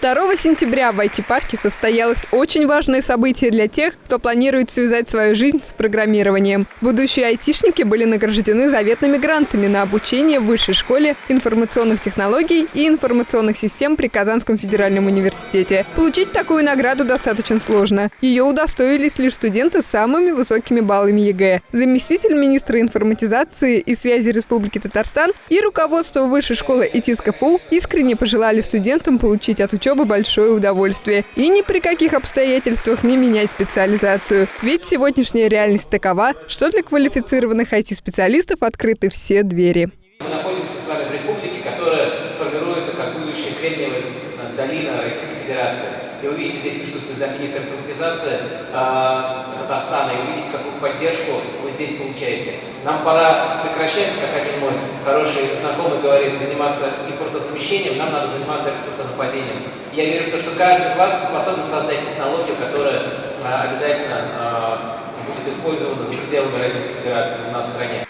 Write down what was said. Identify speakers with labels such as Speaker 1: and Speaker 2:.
Speaker 1: 2 сентября в IT-парке состоялось очень важное событие для тех, кто планирует связать свою жизнь с программированием. Будущие айтишники были награждены заветными грантами на обучение в Высшей школе информационных технологий и информационных систем при Казанском федеральном университете. Получить такую награду достаточно сложно. Ее удостоились лишь студенты с самыми высокими баллами ЕГЭ. Заместитель министра информатизации и связи Республики Татарстан и руководство Высшей школы ИТИС искренне пожелали студентам получить от учебы учебы большое удовольствие. И ни при каких обстоятельствах не менять специализацию. Ведь сегодняшняя реальность такова, что для квалифицированных IT-специалистов открыты все двери.
Speaker 2: Мы находимся с вами в республике, которая формируется как будущая Кремниевая долина Российской Федерации. И вы видите, здесь присутствует замминистра информатизации э, Татарстана, и увидите, какую поддержку вы здесь получаете. Нам пора прекращать, как один мой хороший знакомый говорит, заниматься импортозамещением, нам надо заниматься экспортонападением. Я верю в то, что каждый из вас способен создать технологию, которая э, обязательно э, будет использована за пределами Российской Федерации у нас в стране.